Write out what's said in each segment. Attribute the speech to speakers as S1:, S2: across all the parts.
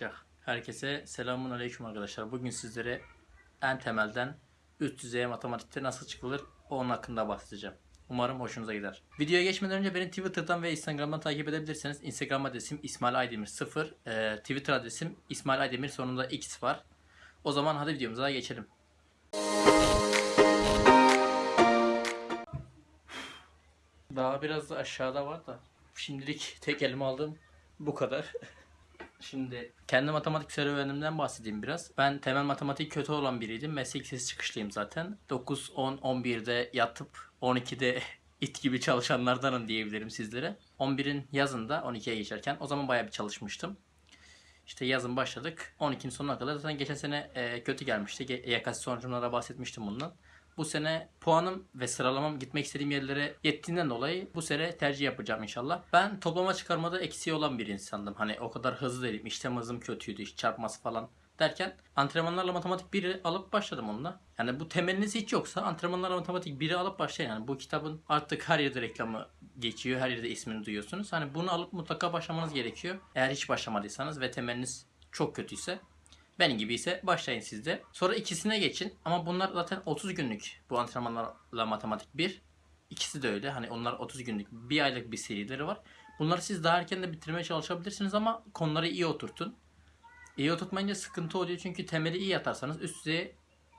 S1: başlayacak. Herkese selamun aleyküm arkadaşlar. Bugün sizlere en temelden üst düzeye matematikte nasıl çıkılır onun hakkında bahsedeceğim. Umarım hoşunuza gider. Videoya geçmeden önce beni Twitter'dan ve Instagram'dan takip edebilirsiniz. Instagram adresim İsmail Aydemir 0. Ee, Twitter adresim İsmail Aydemir sonunda X var. O zaman hadi videomuza geçelim. Daha biraz da aşağıda var da. Şimdilik tek elime aldığım bu kadar. Şimdi kendi matematik serüvenimden bahsedeyim biraz. Ben temel matematik kötü olan biriydim. Meslek lisesi çıkışlıyım zaten. 9, 10, 11'de yatıp 12'de it gibi çalışanlardanım diyebilirim sizlere. 11'in yazında 12'ye geçerken o zaman bayağı bir çalışmıştım. İşte yazın başladık. 12'nin sonuna kadar zaten geçen sene e, kötü gelmişti. Ge- YKS sonucumda da bahsetmiştim bundan. Bu sene puanım ve sıralamam gitmek istediğim yerlere yettiğinden dolayı bu sene tercih yapacağım inşallah. Ben toplama çıkarmada eksiği olan bir insandım. Hani o kadar hızlı değilim. İşlem hızım kötüydü. iş çarpması falan derken antrenmanlarla matematik 1'i alıp başladım onunla. Yani bu temeliniz hiç yoksa antrenmanlarla matematik 1'i alıp başlayın. Yani bu kitabın artık her yerde reklamı geçiyor. Her yerde ismini duyuyorsunuz. Hani bunu alıp mutlaka başlamanız gerekiyor. Eğer hiç başlamadıysanız ve temeliniz çok kötüyse benim gibi ise başlayın siz de. Sonra ikisine geçin. Ama bunlar zaten 30 günlük bu antrenmanlarla matematik 1. İkisi de öyle. Hani onlar 30 günlük bir aylık bir serileri var. Bunları siz daha erken de bitirmeye çalışabilirsiniz ama konuları iyi oturtun. İyi oturtmayınca sıkıntı oluyor çünkü temeli iyi atarsanız üst düzeye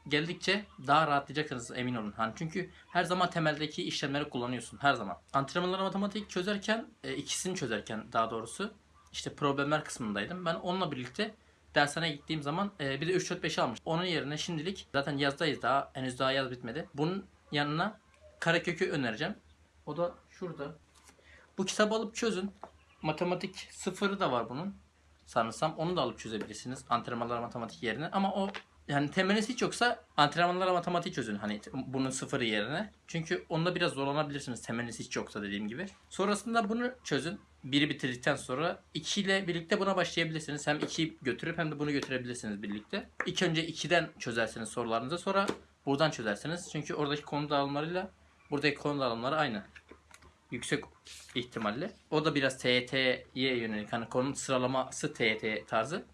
S1: geldikçe daha rahatlayacaksınız emin olun. Hani çünkü her zaman temeldeki işlemleri kullanıyorsun her zaman. Antrenmanları matematik çözerken e, ikisini çözerken daha doğrusu işte problemler kısmındaydım. Ben onunla birlikte dershaneye gittiğim zaman e, bir de 3 4 5 almış. Onun yerine şimdilik zaten yazdayız daha henüz daha yaz bitmedi. Bunun yanına karekökü önereceğim. O da şurada. Bu kitabı alıp çözün. Matematik sıfırı da var bunun. Sanırsam onu da alıp çözebilirsiniz. Antrenmanlar matematik yerine. Ama o yani temeliniz hiç yoksa antrenmanlara matematik çözün. Hani bunun sıfırı yerine. Çünkü onda biraz zorlanabilirsiniz temeliniz hiç yoksa dediğim gibi. Sonrasında bunu çözün. Biri bitirdikten sonra 2 ile birlikte buna başlayabilirsiniz. Hem 2'yi götürüp hem de bunu götürebilirsiniz birlikte. İlk önce 2'den çözersiniz sorularınızı. Sonra buradan çözersiniz. Çünkü oradaki konu dağılımlarıyla buradaki konu dağılımları aynı. Yüksek ihtimalle. O da biraz TYT'ye yönelik. Hani konunun sıralaması TYT tarzı.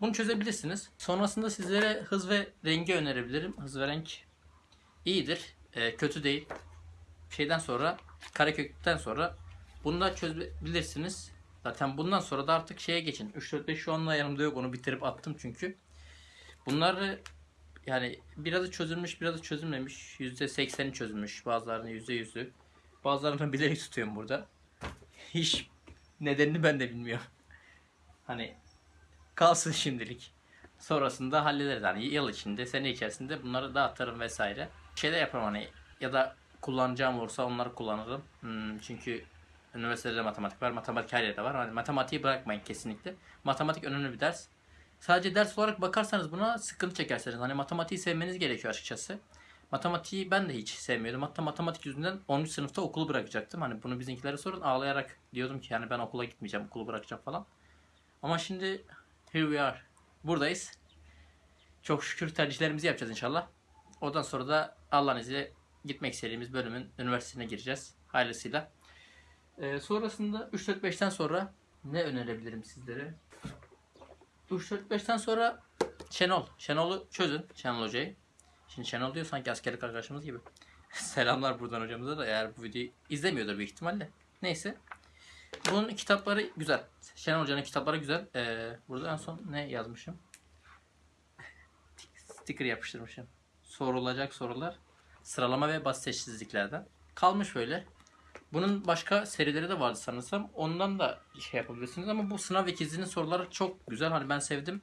S1: Bunu çözebilirsiniz. Sonrasında sizlere hız ve rengi önerebilirim. Hız ve renk iyidir. Ee, kötü değil. Şeyden sonra karekökten sonra bunu da çözebilirsiniz. Zaten bundan sonra da artık şeye geçin. 3 4 5 şu anda yanımda yok. Onu bitirip attım çünkü. Bunları yani birazı çözülmüş, birazı çözülmemiş. %80'i çözülmüş. Bazılarını %100'ü. Bazılarını bilerek tutuyorum burada. Hiç nedenini ben de bilmiyorum. Hani kalsın şimdilik. Sonrasında hallederiz. Hani yıl içinde, sene içerisinde bunları dağıtırım vesaire. Şey de yaparım hani ya da kullanacağım olursa onları kullanırım. Hmm, çünkü üniversitede matematik var, matematik her yerde var. Hani matematiği bırakmayın kesinlikle. Matematik önemli bir ders. Sadece ders olarak bakarsanız buna sıkıntı çekersiniz. Hani matematiği sevmeniz gerekiyor açıkçası. Matematiği ben de hiç sevmiyordum. Hatta matematik yüzünden 10. sınıfta okulu bırakacaktım. Hani bunu bizimkilere sorun ağlayarak diyordum ki yani ben okula gitmeyeceğim, okulu bırakacağım falan. Ama şimdi here we are. Buradayız. Çok şükür tercihlerimizi yapacağız inşallah. Ondan sonra da Allah'ın izniyle gitmek istediğimiz bölümün üniversitesine gireceğiz. Hayırlısıyla. Ee, sonrasında 3-4-5'ten sonra ne önerebilirim sizlere? 3-4-5'ten sonra Şenol. Şenol'u çözün. Şenol Hoca'yı. Şimdi Şenol diyor sanki askerlik arkadaşımız gibi. Selamlar buradan hocamıza da eğer bu videoyu izlemiyordur büyük ihtimalle. Neyse. Bunun kitapları güzel. Şenol Hoca'nın kitapları güzel. Ee, burada en son ne yazmışım? Sticker yapıştırmışım. Sorulacak sorular. Sıralama ve basit eşitsizliklerden. Kalmış böyle. Bunun başka serileri de vardı sanırsam. Ondan da şey yapabilirsiniz ama bu sınav ikizinin soruları çok güzel. Hani ben sevdim.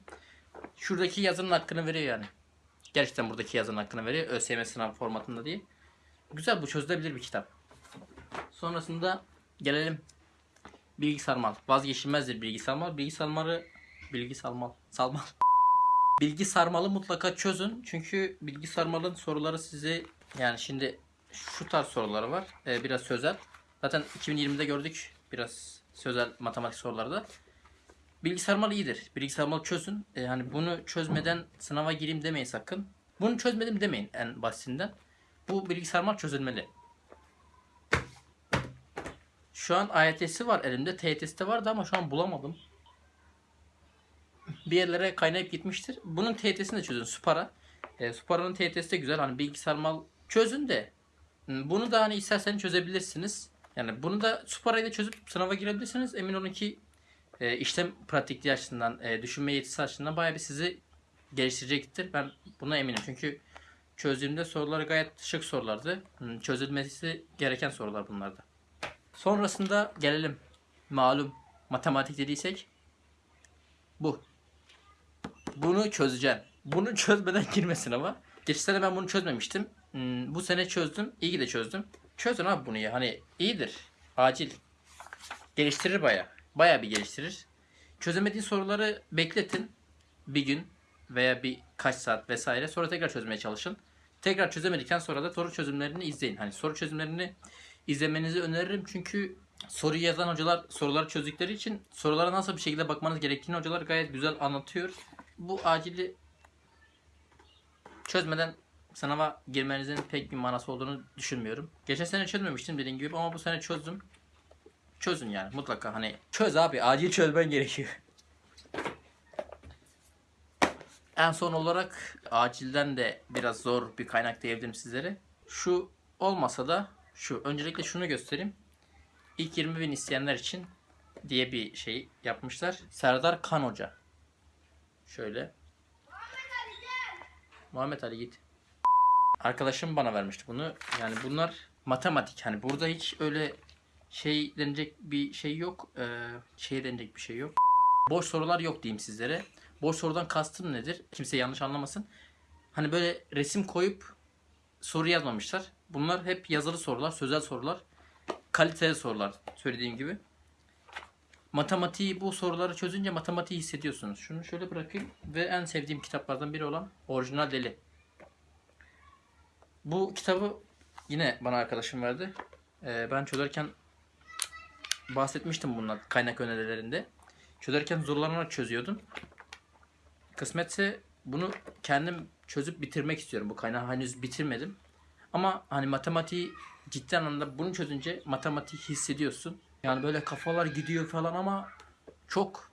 S1: Şuradaki yazının hakkını veriyor yani. Gerçekten buradaki yazının hakkını veriyor. ÖSYM sınav formatında diye. Güzel bu çözülebilir bir kitap. Sonrasında gelelim bilgi sarmal. Vazgeçilmezdir bilgi sarmal. Bilgi sarmalı bilgi sarmal. Salmal. Bilgi sarmalı mutlaka çözün. Çünkü bilgi sarmalın soruları sizi yani şimdi şu tarz soruları var. Ee, biraz sözel. Zaten 2020'de gördük biraz sözel matematik soruları da. Bilgi sarmal iyidir. Bilgi sarmal çözün. Ee, hani bunu çözmeden sınava gireyim demeyin sakın. Bunu çözmedim demeyin en basitinden. Bu bilgi sarmal çözülmeli. Şu an AYT'si var elimde. TYT'si de vardı ama şu an bulamadım. bir yerlere kaynayıp gitmiştir. Bunun TYT'sini de çözün. Supara. E, Supara'nın TYT'si de güzel. Hani bilgisayar mal çözün de. Bunu da hani isterseniz çözebilirsiniz. Yani bunu da Supara'yı da çözüp sınava girebilirsiniz. Emin olun ki e, işlem pratikliği açısından, e, düşünme yetisi açısından bayağı bir sizi geliştirecektir. Ben buna eminim. Çünkü çözdüğümde soruları gayet şık sorulardı. Hmm, Çözülmesi gereken sorular bunlardı. Sonrasında gelelim. Malum matematik dediysek bu. Bunu çözeceğim. Bunu çözmeden girmesin ama. Geçen sene ben bunu çözmemiştim. Hmm, Bu sene çözdüm. İyi ki de çözdüm. Çözün abi bunu ya. Hani iyidir. Acil. Geliştirir baya. Baya bir geliştirir. Çözemediğin soruları bekletin. Bir gün veya bir kaç saat vesaire. Sonra tekrar çözmeye çalışın. Tekrar çözemedikten sonra da soru çözümlerini izleyin. Hani soru çözümlerini izlemenizi öneririm. Çünkü soruyu yazan hocalar soruları çözdükleri için sorulara nasıl bir şekilde bakmanız gerektiğini hocalar gayet güzel anlatıyor. Bu acili çözmeden sınava girmenizin pek bir manası olduğunu düşünmüyorum. Geçen sene çözmemiştim dediğim gibi ama bu sene çözdüm. Çözün yani mutlaka hani çöz abi acil çözmen gerekiyor. En son olarak acilden de biraz zor bir kaynak diyebilirim sizlere. Şu olmasa da şu öncelikle şunu göstereyim. İlk 20 bin isteyenler için diye bir şey yapmışlar. Serdar Kan Hoca. Şöyle. Muhammed Ali git. Arkadaşım bana vermişti bunu. Yani bunlar matematik. Hani burada hiç öyle şey denecek bir şey yok. Ee, şey denecek bir şey yok. Boş sorular yok diyeyim sizlere. Boş sorudan kastım nedir? Kimse yanlış anlamasın. Hani böyle resim koyup soru yazmamışlar. Bunlar hep yazılı sorular, sözel sorular. Kaliteli sorular söylediğim gibi. Matematiği bu soruları çözünce matematiği hissediyorsunuz. Şunu şöyle bırakayım ve en sevdiğim kitaplardan biri olan Orijinal Deli. Bu kitabı yine bana arkadaşım verdi. Ee, ben çözerken bahsetmiştim bundan kaynak önerilerinde. Çözerken zorlanarak çözüyordum. Kısmetse bunu kendim çözüp bitirmek istiyorum. Bu kaynağı henüz bitirmedim. Ama hani matematiği ciddi anlamda bunu çözünce matematiği hissediyorsun. Yani böyle kafalar gidiyor falan ama çok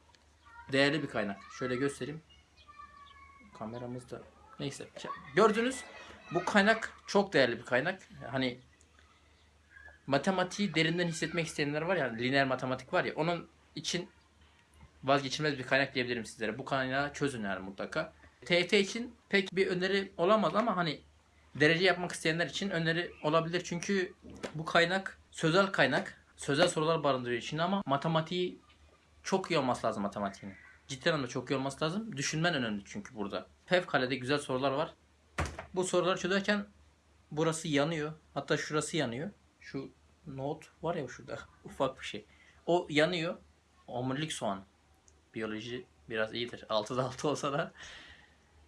S1: değerli bir kaynak. Şöyle göstereyim. Kameramız da neyse. Gördünüz bu kaynak çok değerli bir kaynak. Hani matematiği derinden hissetmek isteyenler var ya, lineer matematik var ya, onun için vazgeçilmez bir kaynak diyebilirim sizlere. Bu kaynağı çözün yani mutlaka. TYT için pek bir öneri olamaz ama hani derece yapmak isteyenler için öneri olabilir. Çünkü bu kaynak sözel kaynak. Sözel sorular barındırıyor içinde ama matematiği çok iyi olması lazım matematiğinin. Ciddi anlamda çok iyi olması lazım. Düşünmen önemli çünkü burada. Fevkalade güzel sorular var. Bu soruları çözerken burası yanıyor. Hatta şurası yanıyor. Şu not var ya şurada ufak bir şey. O yanıyor. Omurilik soğan. Biyoloji biraz iyidir. 6'da 6 olsa da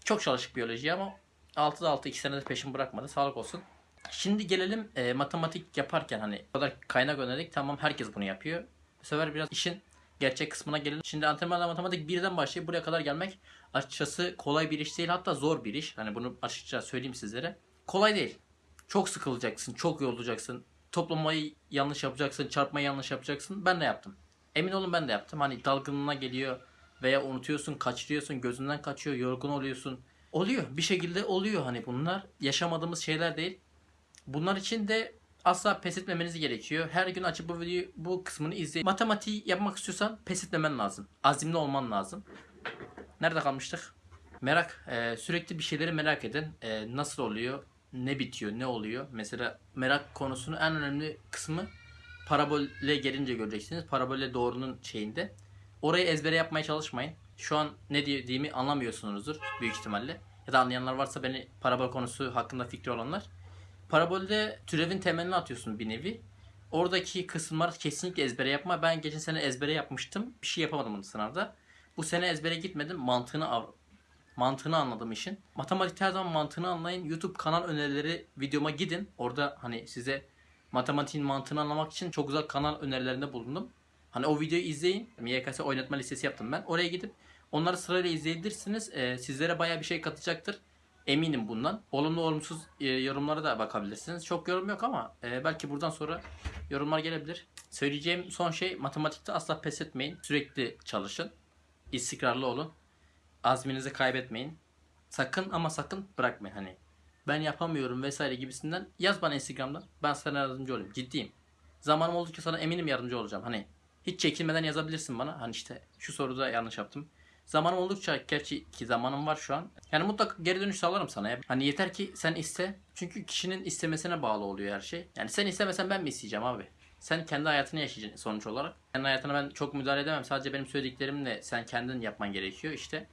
S1: çok çalışık biyoloji ama 6'da 6 2 senede peşin bırakmadı. Sağlık olsun. Şimdi gelelim e, matematik yaparken hani o kadar kaynak önerdik. Tamam herkes bunu yapıyor. Bu sefer biraz işin gerçek kısmına gelelim. Şimdi antrenmanla matematik birden başlayıp buraya kadar gelmek açıkçası kolay bir iş değil. Hatta zor bir iş. Hani bunu açıkça söyleyeyim sizlere. Kolay değil. Çok sıkılacaksın. Çok yorulacaksın. Toplamayı yanlış yapacaksın. Çarpmayı yanlış yapacaksın. Ben de yaptım. Emin olun ben de yaptım. Hani dalgınlığına geliyor veya unutuyorsun, kaçırıyorsun, gözünden kaçıyor, yorgun oluyorsun. Oluyor. Bir şekilde oluyor hani bunlar. Yaşamadığımız şeyler değil. Bunlar için de asla pes etmemeniz gerekiyor. Her gün açıp bu videoyu bu kısmını izleyin. Matematiği yapmak istiyorsan pes etmemen lazım. Azimli olman lazım. Nerede kalmıştık? Merak. Ee, sürekli bir şeyleri merak edin. Ee, nasıl oluyor? Ne bitiyor? Ne oluyor? Mesela merak konusunun en önemli kısmı parabole gelince göreceksiniz. Parabole doğrunun şeyinde. Orayı ezbere yapmaya çalışmayın. Şu an ne dediğimi anlamıyorsunuzdur büyük ihtimalle. Ya da anlayanlar varsa beni parabol konusu hakkında fikri olanlar. Parabolde türevin temelini atıyorsun bir nevi. Oradaki kısımlar kesinlikle ezbere yapma. Ben geçen sene ezbere yapmıştım. Bir şey yapamadım bunu sınavda. Bu sene ezbere gitmedim. Mantığını av- mantığını anladım işin. Matematikte her zaman mantığını anlayın. YouTube kanal önerileri videoma gidin. Orada hani size matematiğin mantığını anlamak için çok güzel kanal önerilerinde bulundum. Hani o videoyu izleyin. YKS oynatma listesi yaptım ben. Oraya gidip onları sırayla izleyebilirsiniz. Ee, sizlere baya bir şey katacaktır. Eminim bundan. Olumlu olumsuz e, yorumlara da bakabilirsiniz. Çok yorum yok ama e, belki buradan sonra yorumlar gelebilir. Söyleyeceğim son şey matematikte asla pes etmeyin. Sürekli çalışın. İstikrarlı olun. azminizi kaybetmeyin. Sakın ama sakın bırakmayın hani. Ben yapamıyorum vesaire gibisinden yaz bana Instagram'dan. Ben sana yardımcı olayım. Ciddiyim. Zamanım oldukça sana eminim yardımcı olacağım. Hani hiç çekinmeden yazabilirsin bana. Hani işte şu soruda yanlış yaptım. Zamanım oldukça gerçi ki zamanım var şu an. Yani mutlaka geri dönüş sağlarım sana. Hani yeter ki sen iste. Çünkü kişinin istemesine bağlı oluyor her şey. Yani sen istemesen ben mi isteyeceğim abi? Sen kendi hayatını yaşayacaksın sonuç olarak. Kendi hayatına ben çok müdahale edemem. Sadece benim söylediklerimle sen kendin yapman gerekiyor işte.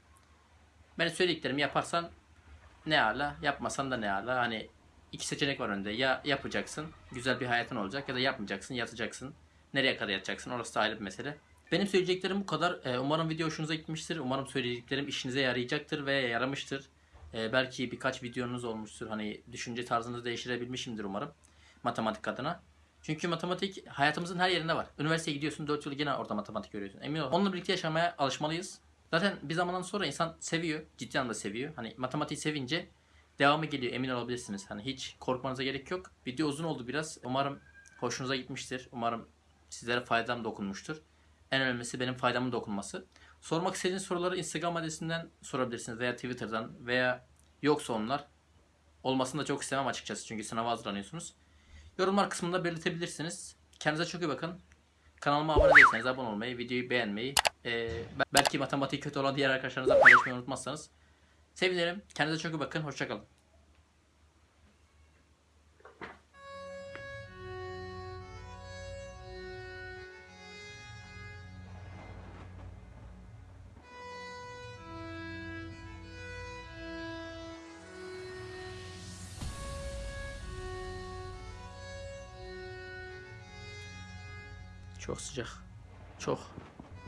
S1: Ben söylediklerimi yaparsan ne ala, yapmasan da ne ala. Hani iki seçenek var önünde. Ya yapacaksın, güzel bir hayatın olacak ya da yapmayacaksın, yatacaksın. Nereye kadar yatacaksın orası da ayrı bir mesele. Benim söyleyeceklerim bu kadar. Ee, umarım video hoşunuza gitmiştir. Umarım söylediklerim işinize yarayacaktır ve yaramıştır. Ee, belki birkaç videonuz olmuştur. Hani düşünce tarzınızı değiştirebilmişimdir umarım. Matematik adına. Çünkü matematik hayatımızın her yerinde var. Üniversiteye gidiyorsun 4 yıl gene orada matematik görüyorsun. Emin ol. Onunla birlikte yaşamaya alışmalıyız. Zaten bir zamandan sonra insan seviyor. Ciddi anlamda seviyor. Hani matematiği sevince devamı geliyor. Emin olabilirsiniz. Hani hiç korkmanıza gerek yok. Video uzun oldu biraz. Umarım hoşunuza gitmiştir. Umarım sizlere faydam dokunmuştur. En önemlisi benim faydamın dokunması. Sormak istediğiniz soruları Instagram adresinden sorabilirsiniz veya Twitter'dan veya yoksa onlar. Olmasını da çok istemem açıkçası çünkü sınava hazırlanıyorsunuz. Yorumlar kısmında belirtebilirsiniz. Kendinize çok iyi bakın. Kanalıma abone değilseniz abone olmayı, videoyu beğenmeyi, eee, belki matematiği kötü olan diğer arkadaşlarınızla paylaşmayı unutmazsanız sevinirim. Kendinize çok iyi bakın. Hoşçakalın. Çok sıcak. Çok.